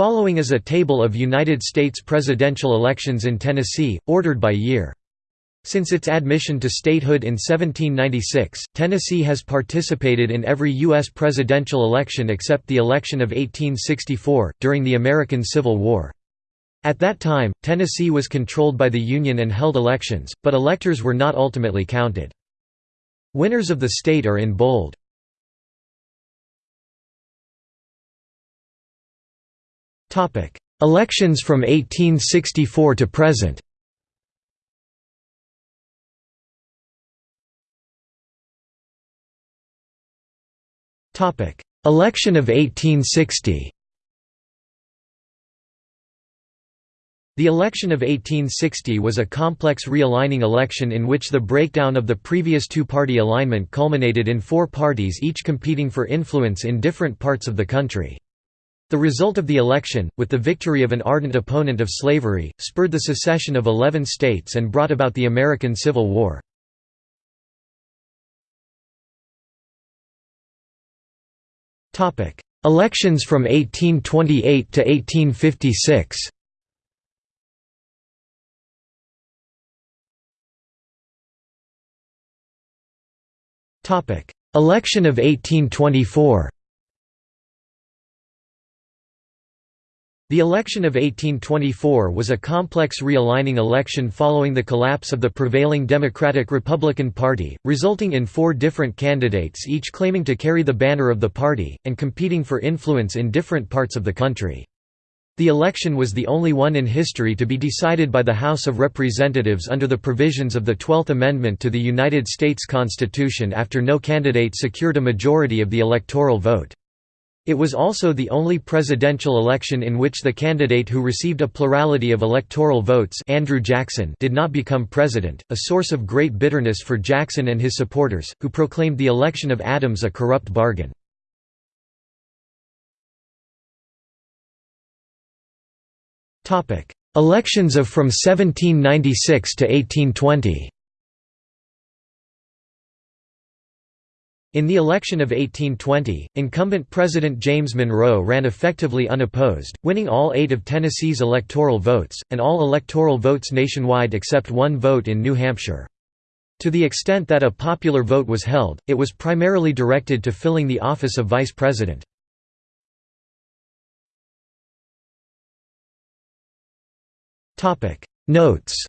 Following is a table of United States presidential elections in Tennessee, ordered by year. Since its admission to statehood in 1796, Tennessee has participated in every U.S. presidential election except the election of 1864, during the American Civil War. At that time, Tennessee was controlled by the Union and held elections, but electors were not ultimately counted. Winners of the state are in bold. Elections from 1864 to present. Topic: Election of 1860 The election of 1860 was a complex realigning election in which the breakdown of the previous two-party alignment culminated in four parties each competing for influence in different parts of the country. The result of the election, with the victory of an ardent opponent of slavery, spurred the secession of eleven states and brought about the American Civil War. Elections from 1828 to 1856 Election of 1824 The election of 1824 was a complex realigning election following the collapse of the prevailing Democratic-Republican Party, resulting in four different candidates each claiming to carry the banner of the party, and competing for influence in different parts of the country. The election was the only one in history to be decided by the House of Representatives under the provisions of the Twelfth Amendment to the United States Constitution after no candidate secured a majority of the electoral vote. It was also the only presidential election in which the candidate who received a plurality of electoral votes Andrew Jackson did not become president, a source of great bitterness for Jackson and his supporters, who proclaimed the election of Adams a corrupt bargain. Elections of from 1796 to 1820 In the election of 1820, incumbent President James Monroe ran effectively unopposed, winning all eight of Tennessee's electoral votes, and all electoral votes nationwide except one vote in New Hampshire. To the extent that a popular vote was held, it was primarily directed to filling the office of vice president. Notes